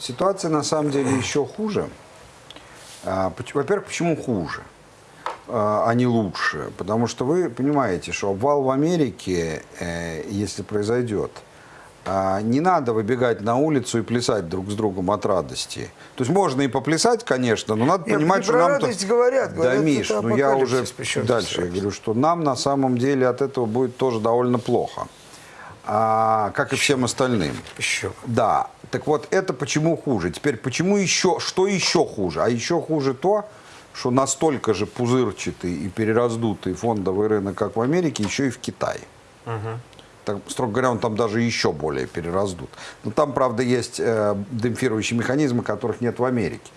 ситуация на самом деле еще хуже. А, Во-первых, почему хуже, а а не лучше? Потому что вы понимаете, что обвал в Америке, э, если произойдет, а, не надо выбегать на улицу и плясать друг с другом от радости. То есть можно и поплясать, конечно, но надо Нет, понимать, не что нам... радость говорят, Да, говорят, Миш, это ну я уже дальше я говорю, что нам на самом деле от этого будет тоже довольно плохо. А, как и всем остальным. Еще. Да, так вот это почему хуже. Теперь почему еще, что еще хуже? А еще хуже то, что настолько же пузырчатый и перераздутый фондовый рынок, как в Америке, еще и в Китае. Так, строго говоря, он там даже еще более перераздут. Но там, правда, есть э, демпфирующие механизмы, которых нет в Америке.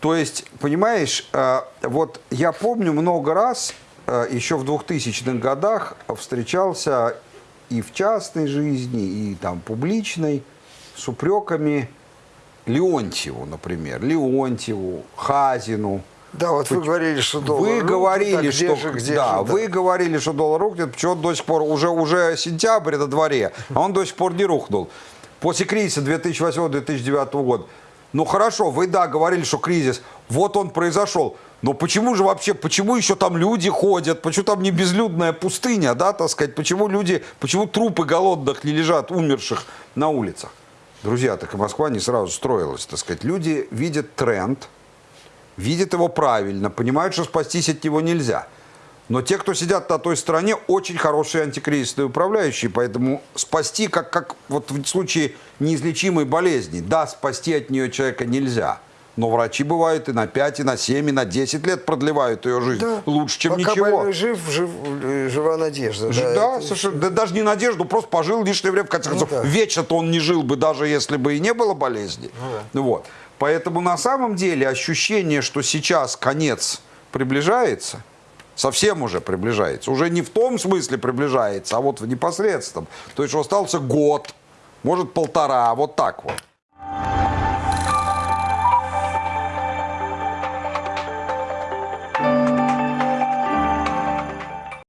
То есть, понимаешь, э, вот я помню много раз, э, еще в 2000-х годах встречался и в частной жизни, и там публичной с упреками Леонтьеву, например, Леонтьеву, Хазину. Да, вот вы говорили, что доллар Вы рухнет, говорили, а где что же, где да, же, вы говорили, что доллар рухнет, почему он до сих пор уже уже сентябрь на дворе, а он до сих пор не рухнул. После кризиса 2008-2009 года. Ну хорошо, вы да говорили, что кризис, вот он произошел. Но почему же вообще, почему еще там люди ходят, почему там не безлюдная пустыня, да, так сказать, почему люди, почему трупы голодных не лежат, умерших на улицах? Друзья, так и Москва не сразу строилась, так сказать. Люди видят тренд, видят его правильно, понимают, что спастись от него нельзя. Но те, кто сидят на той стороне, очень хорошие антикризисные управляющие, поэтому спасти, как, как вот в случае неизлечимой болезни, да, спасти от нее человека нельзя. Но врачи бывают и на 5, и на 7, и на 10 лет продлевают ее жизнь. Да. Лучше, чем Пока ничего. больной жив, жив, э, жива надежда. Ж- да, Да, это- совершенно. Да даже не надежду, просто пожил лишнее время. В конце концов, да. вечно-то он не жил бы, даже если бы и не было болезни. Вот. Поэтому на самом деле ощущение, что сейчас конец приближается, совсем уже приближается. Уже не в том смысле приближается, а вот в непосредственном. То есть, остался год, может полтора, вот так вот.